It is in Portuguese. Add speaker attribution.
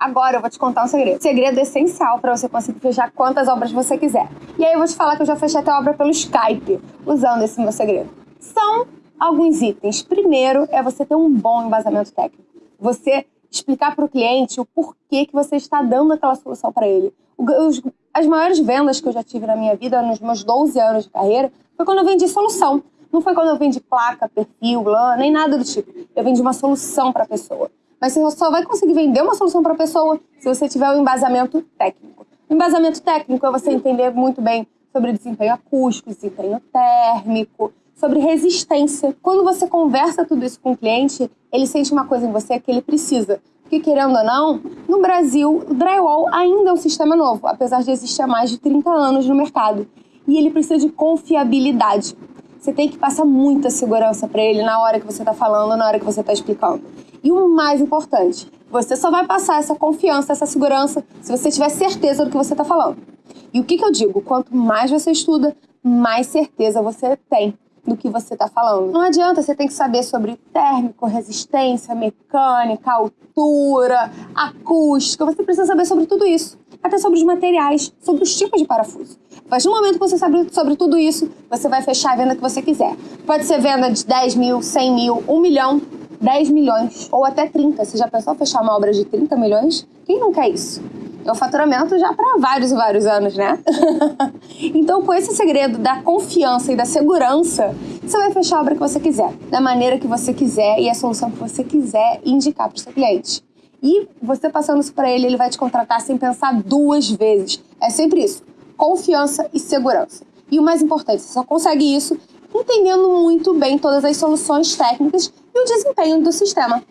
Speaker 1: Agora eu vou te contar um segredo. Segredo essencial para você conseguir fechar quantas obras você quiser. E aí eu vou te falar que eu já fechei até obra pelo Skype, usando esse meu segredo. São alguns itens. Primeiro é você ter um bom embasamento técnico. Você explicar para o cliente o porquê que você está dando aquela solução para ele. As maiores vendas que eu já tive na minha vida, nos meus 12 anos de carreira, foi quando eu vendi solução. Não foi quando eu vendi placa, perfil, lã, nem nada do tipo. Eu vendi uma solução para a pessoa. Mas você só vai conseguir vender uma solução para a pessoa se você tiver o um embasamento técnico. Embasamento técnico é você entender muito bem sobre desempenho acústico, desempenho térmico, sobre resistência. Quando você conversa tudo isso com o cliente, ele sente uma coisa em você que ele precisa. Porque, querendo ou não, no Brasil, o drywall ainda é um sistema novo, apesar de existir há mais de 30 anos no mercado. E ele precisa de confiabilidade. Você tem que passar muita segurança para ele na hora que você está falando, na hora que você está explicando. E o mais importante, você só vai passar essa confiança, essa segurança, se você tiver certeza do que você está falando. E o que, que eu digo? Quanto mais você estuda, mais certeza você tem do que você está falando. Não adianta, você tem que saber sobre térmico, resistência, mecânica, altura, acústica. Você precisa saber sobre tudo isso. Até sobre os materiais, sobre os tipos de parafuso. Partir do momento que você sabe sobre tudo isso, você vai fechar a venda que você quiser. Pode ser venda de 10 mil, 100 mil, 1 milhão, 10 milhões ou até 30. Você já pensou fechar uma obra de 30 milhões? Quem não quer isso? É o faturamento já para vários e vários anos, né? então, com esse segredo da confiança e da segurança, você vai fechar a obra que você quiser, da maneira que você quiser e a solução que você quiser indicar para o seu cliente. E você passando isso para ele, ele vai te contratar sem pensar duas vezes. É sempre isso: confiança e segurança. E o mais importante, você só consegue isso entendendo muito bem todas as soluções técnicas e o desempenho do sistema.